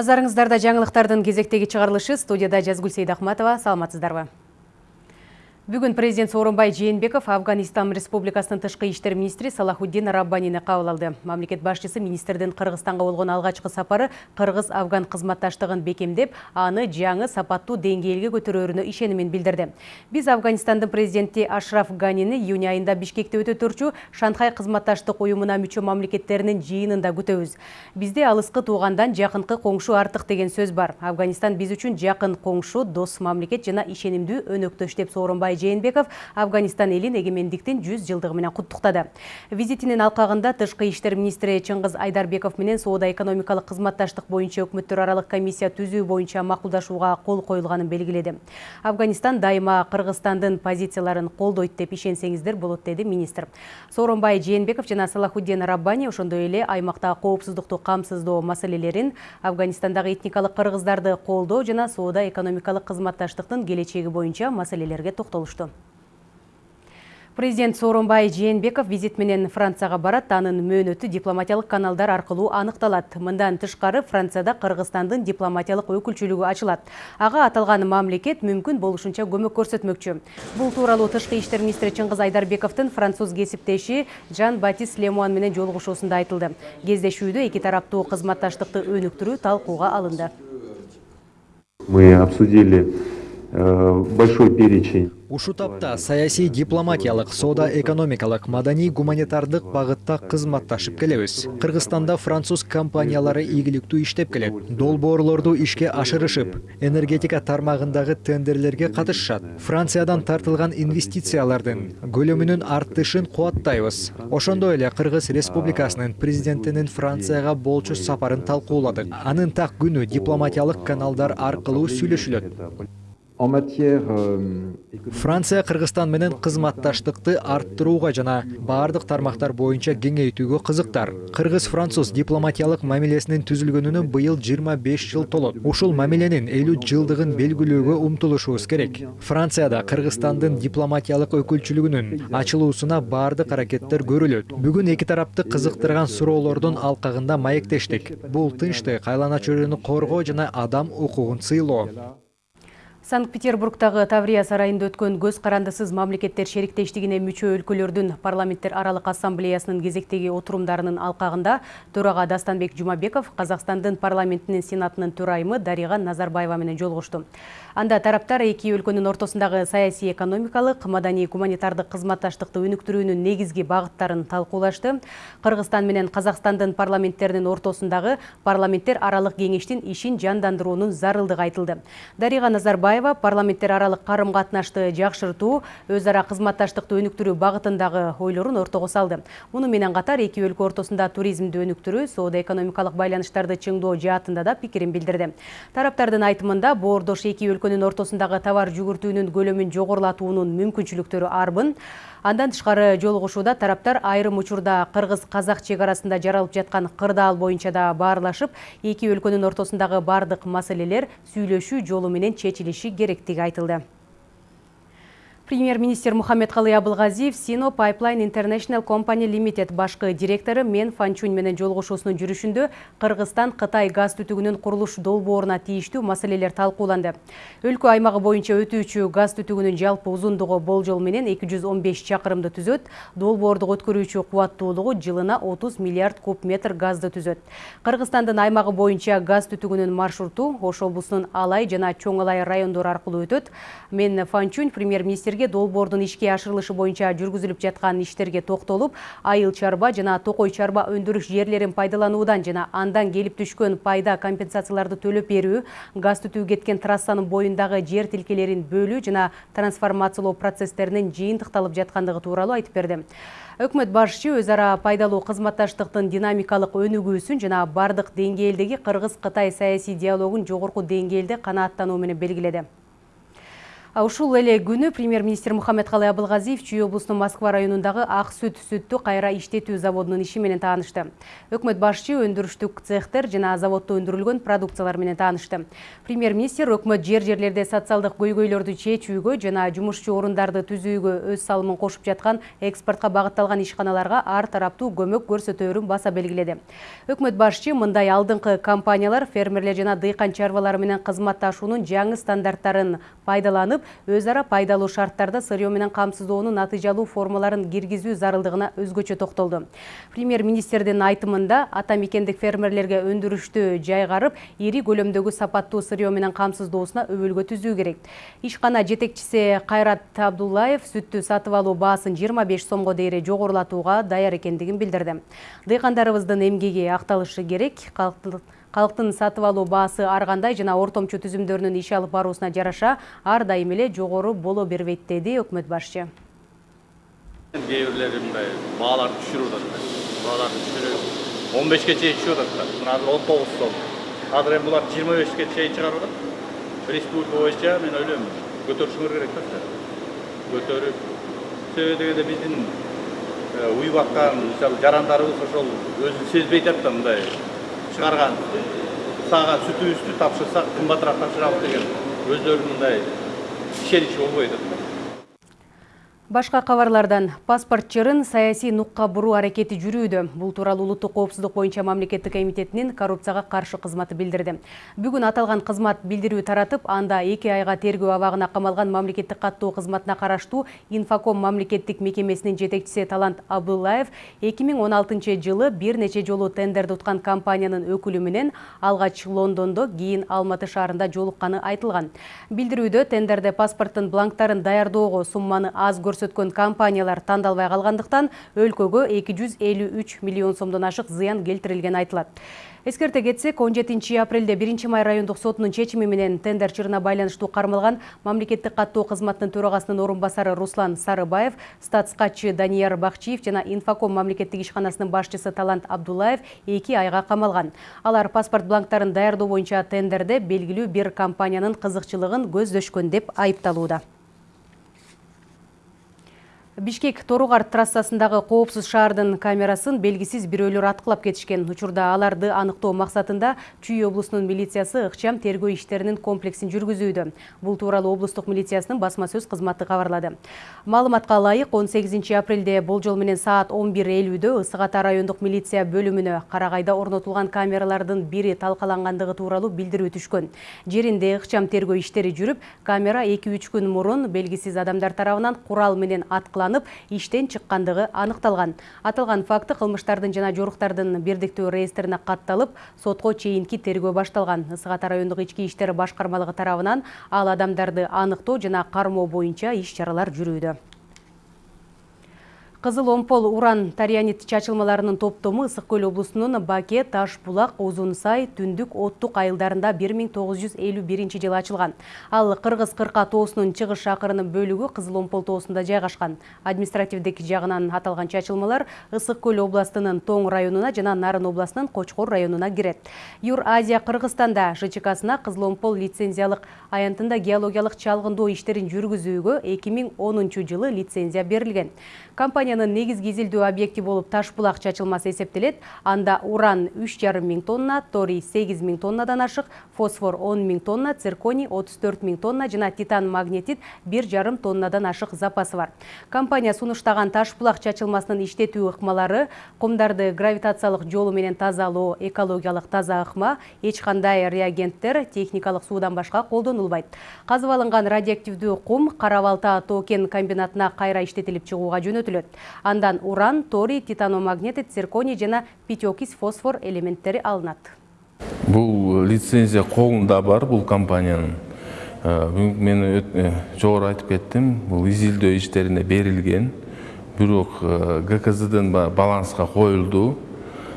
Назарыңыздарда жаңылықтардың кезектегі чығарылышы студияда Жазгүл Сейдахматова. Саламатсыздарбы? Бүгін президент Сооронбай Жээнбеков Афганистан Республикасының тышқы иштер министрі Салахуддин Раббанины қабыл алды. Мамлекет башчысы министрдің Қырғызстанға болған алғашқы сапары Қырғыз-Афган қызматташтығын бекемдеп, аны жаңы сапаттуу деңгээлге көтөрөөрүнө ишенимин билдирди. Биз Афганистандын президенти Ашраф Ганини июнь айында Бишкекте өтө турчу Шанхай кызматташтык уюмуна мүчө мамлекеттеринин жыйынында күтөбүз. Бизде алыскы туугандан жакынкы коңшу артык деген сөз бар. Афганистан биз үчүн жакын коңшу, дос мамлекет жана ишенимдүү өнөктөш деп Сооронбай Жээнбеков Афганистан элин эгемендиктин 100 жылдыгы менен куттуктады. Визитинин алкагында тышкы иштер министри Чыңгыз Айдарбеков менен соода экономикалык кызматташтык боюнча өкмөттөр аралык комиссия түзүү боюнча макулдашууга кол коюлганын белгиледи. Афганистан дайыма Кыргызстандын позицияларын колдойт деп ишенсеңиздер болот деди министр. Сооронбай Жээнбеков жана Салахуддин Раббани ошондой эле аймакта коопсуздукту камсыздоо маселелерин, Афганистандагы этникалык кыргыздарды колдоо жана соода экономикалык кызматташтыктын келечеги боюнча маселелерге токтолушту болушту президент сооронбай жээнбеков визит менен францияга барат анын мөөнөтү дипломатиялык каналдар аркылуу аныкталат мындан тышкары францияда кыргызстандын дипломатиялык өкүлчүлүгү ачылат ага аталган мамлекет мүмкүн болушунча көмөк көрсөтмөкчү бул тууралуу тышкы иштер министри чыңгыз айдарбековдун француз кесиптеши жан батист лемуан менен жолугушуусунда айтылды. Кездешүүдө эки тараптуу кызматташтыкты өнүктүрүү талкууга алынды. Мы обсудили большой перечень Ушу тапта саясий дипломатиялык, соода экономикалык, маданий гуманитардык багытта кызматташып келебиз. Кыргызстанда француз компаниялары ийгиликтүү иштеп келет. Долбоорлорду ишке ашырышып, энергетика тармагындагы тендерлерге катышышат. Франциядан тартылган инвестициялардын көлөмүнүн артышын кубаттайбыз. Ошондой эле Кыргыз Республикасынын президентинин Францияга болчу сапарын талкууладык. Анын так күнү дипломатиялык каналдар аркылуу сүйлөшүлөт. Euh, Франция Кыргызстан менен кызматташтыкты арттырууга жана баардык тармактар боюнча кеңейтүүгө кызыктар. Кыргыз-француз дипломатиялык мамилесинин түзүлгөнүнө быйыл 25 жыл толот. Ушул мамиленин 50 жылдыгын белгилөөгө умтулушубуз керек. Францияда Кыргызстандын дипломатиялык өкүлчүлүгүнүн ачылуусуна баардык аракеттер көрүлөт. Бүгүн эки тарапты кызыктырган суроолордун алкагында маектештик. Бул тынчтык, айлана чөйрөнү коргоо жана адам укугун сыйлоо. Санкт-Петербургтагы Таврия сарайында өткөн көз карандысыз мамлекеттер шериктештигине мүчө өлкөлөрдүн парламенттер аралык ассамблеясынын кезектеги отурумдарынын алкагында төрага Дастанбек Жумабеков Казакстандын парламентинин сенатынын төрайымы Дарига Назарбаева менен жолугушту. Анда тараптар эки өлкөнүн ортосундагы саясий экономикалык, маданий гуманитардык кызматташтыкты өнүктүрүүнүн негизги багыттарын талкуулашты. Кыргызстан менен Казакстандын парламенттеринин ортосундагы парламенттер аралык кеңештин ишин жандандыруунун зарылдыгы айтылды. Дарига Назарбаева парламенттер аралык карым катнашты жакшыртуу өз ара кызматташтыкты өнүктүрүү багытындагы ойлорун ортого салды. Муну менен катар эки өлкө ортосунда туризмди өнүктүрүү соода экономикалык байланыштарды чыңдоо жаатында да пикирин билдирди тараптардын айтымында боордош эки өлкөнүн ортосундагы товар жүгүртүүнүн көлөмүн жогорулатуунун мүмкүнчүлүктөрү арбын андан тышкары жолугушууда тараптар айрым учурда кыргыз казак чек арасында жаралып жаткан кырдаал боюнча да баарлашып эки өлкөнүн ортосундагы баардык маселелер сүйлөшүү жолу менен чечилиши керектиги айтылды Премьер-министр Мухаммед Халы Абылғазиев Sino Pipeline International Company Limited башқы директоры Мен Фанчунь менен жолугушуусунун жүрүшүндө Кыргызстан Кытай газ түтүгүнүн курулуш долбооруна тийиштүү маселелер талкууланды. Өлкө аймагы боюнча өтүүчү газ түтүгүнүн жалпы узундугу болжол менен 215 чакырымды түзөт, долбоорду өткөрүүчү кубаттуулугу жылына 30 миллиард куб метр газды түзөт. Кыргызстандын аймагы боюнча газ түтүгүнүн маршруту Ош облусунун Алай жана Чоң Алай райондору аркылуу өтөт. Мен Фанчунь премьер-министрге эфирге долбоордун ишке ашырылышы боюнча жүргүзүлүп жаткан иштерге токтолуп айыл чарба жана токой чарба өндүрүш жерлерин пайдалануудан жана андан келип түшкөн пайда компенсацияларды төлөп берүү газ түтүү кеткен трассанын боюндагы жер тилкелерин бөлүү жана трансформациялоо процесстеринин жыйынтыкталып жаткандыгы тууралуу айтып берди. Өкмөт башчы өз ара пайдалуу кызматташтыктын динамикалык өнүгүүсүн жана бардык деңгээлдеги кыргыз кытай саясий диалогун жогорку деңгээлде канааттануу менен белгиледи. Ушул эле күнү премьер-министр Мухаммедкалый Абылгазиев Чүй облусунун Москва районундагы Ак сүт сүттү кайра иштетүү заводунун иши менен таанышты. Өкмөт башчы өндүрүштүк цехтер жана заводдо өндүрүлгөн продукциялар менен таанышты. Премьер-министр өкмөт жер-жерлерде социалдык көйгөйлөрдү чечүүгө жана жумушчу орундарды түзүүгө өз салымын кошуп жаткан экспортко багытталган ишканаларга ар тараптуу көмөк көрсөтөөрүн баса белгиледи. Өкмөт башчы мындай алдыңкы компаниялар фермерлер жана дыйкан чарбалары менен кызматташуунун жаңы стандарттарын пайдаланып өз ара пайдалуу шарттарда сырьё менен камсыздоонун натыйжалуу формаларын киргизүү зарылдыгына өзгөчө токтолду. Премьер министрдин айтымында ата мекендик фермерлерге өндүрүштү жайгарып ири көлөмдөгү сапаттуу сырьё менен камсыздоосуна өбөлгө түзүү керек. Ишкана жетекчиси кайрат абдуллаев сүттү сатып алуу баасын жыйырма беш сомго дейре жогорулатууга даяр экендигин билдирди. Дыйкандарыбыздын эмгеги акталышы керек Қалықтың сатып алуу баасы ар кандай жана ортомчу түзүмдөрүнүн иш алып баруусуна жараша ар дайым эле жогору боло бербейт деди өкмөт башчы. Кээ бирлери мындай бааларды түшүрүп атат бааларды түшүрүп он бешке чейин түшүп атат мына азыр он тогуз сом. Азыр эми булар жыйырма бешке чейин чыгарып атат республика боюнча мен ойлойм көтөрүшүңөр керек да көтөрүп себеби дегенде биздин уюп аткан мисалы жарандарыбыз ошол өзүн сезбей атат да мындай шығарған. Саған сүтүбүздү тапшырсак кымбатыраак тапшырабыз деген өздөрүнүн мындай болбой атат Башка кабарлардан паспорт жырын саясий нукка буруу аракети жүрүүдө. Бул тууралуу улуттук коопсуздук боюнча мамлекеттик комитетинин коррупцияга каршы кызматы билдирди. Бүгүн аталган кызмат билдирүү таратып, анда 2 айга тергөө абагына камалган мамлекеттик каттоо кызматына караштуу Инфоком мамлекеттик мекемесинин жетекчиси Талант Абдуллаев 2016 жылы бир нече жолу тендерди уткан компаниянын өкүлү менен алгач Лондондо, кийин Алматы шаарында жолукканы айтылган. Билдирүүдө тендерде паспорттун бланктарын даярдоого сумманы аз көрсөтүлгөн көрсөткөн компаниялар тандалбай калгандыктан өлкөгө 253 миллион сомдон ашык зыян келтирилгени айтылат. Эскерте кетсек он жетинчи апрелде биринчи май райондук сотунун чечими менен тендер чырына байланыштуу кармалган мамлекеттик каттоо кызматынын төрагасынын орун басары руслан сарыбаев статскатчы данияр бакчиев жана инфоком мамлекеттик ишканасынын башчысы талант абдуллаев эки айга камалган. Алар паспорт бланктарын даярдоо боюнча тендерде белгилүү бир компаниянын кызыкчылыгын көздөшкөн деп айыпталууда. Бишкек Торугар трассасындагы коопсуз шаардын камерасын белгисиз бирөөлөр аткылап кетишкен. Учурда аларды аныктоо максатында Чүй облусунун милициясы ыкчам тергөө иштеринин комплексин жүргүзүүдө. Бул тууралуу облустук милициясынын басма сөз кызматы кабарлады. Маалыматка ылайык 18 апрелде болжол менен саат 11:50дө Ысык Ата райондук милиция бөлүмүнө Карагайда орнотулган камералардын бири талкалангандыгы тууралуу билдирүү түшкөн. Жеринде ыкчам тергөө иштери жүрүп, камера 2-3 күн мурун белгисиз адамдар тарабынан курал менен аткыланып иштен чыккандыгы аныкталган аталган факты кылмыштардын жана жоруктардын бирдиктүү реестрине катталып сотко чейинки тергөө башталган ысык ата райондук ички иштер башкармалыгы тарабынан ал адамдарды аныктоо жана кармоо боюнча иш чаралар жүрүүдө Кызыл омпол уран тарианит чачылмаларынын топтому Ысык көл облусунун Баке, Таш булак, Узун сай, Түндүк, Оттук айылдарында 1951 жылы ачылган. Ал Кыргыз Кырка тоосунун чыгыш шакырынын бөлүгү Кызыл омпол тоосунда жайгашкан. Административдик жагынан аталган чачылмалар Ысык көл областынын Тоң районуна жана Нарын областынын Кочкор районуна кирет. Юр Азия Кыргызстанда ЖЧКсына Кызыл омпол лицензиялык аянтында геологиялык чалгындоо иштерин жүргүзүүгө 2010 жылы лицензия берилген. Компания компаниянын негизги изилдөө объекти болуп таш булак чачылмасы эсептелет. Анда уран үч жарым миң тонна торий сегиз миң тоннадан ашык фосфор он миң тонна цирконий отуз төрт миң тонна жана титан магнетит бир жарым тоннадан ашык запасы бар. Компания сунуштаган таш булак чачылмасынын иштетүү ыкмалары кумдарды гравитациялык жолу менен тазалоо экологиялык таза ыкма эч кандай реагенттер техникалык суудан башка колдонулбайт. Казып алынган радиоактивдүү кум кара балта тоо кен комбинатына кайра иштетилип чыгууга жөнөтүлөт. Андан уран торий титаномагнетит цирконий жана питиокис фосфор элементтери алынат. Бул лицензия колунда бар бул компаниянын бүгүнкү мен э, жогору айтып кеттим бул изилдөө иштерине берилген. Бирок э, гкздин баланска коюлду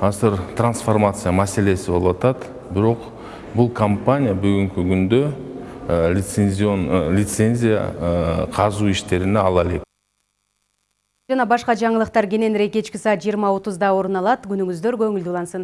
азыр трансформация маселеси болуп атат. Бирок бул компания бүгүнкү күндө э, лицензия казуу иштерине ала элек Жана башка жаңылыктар кененирээк кечки саат 20:30да орун алат. Күнүңүздөр көңүлдүү улансын.